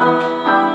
Música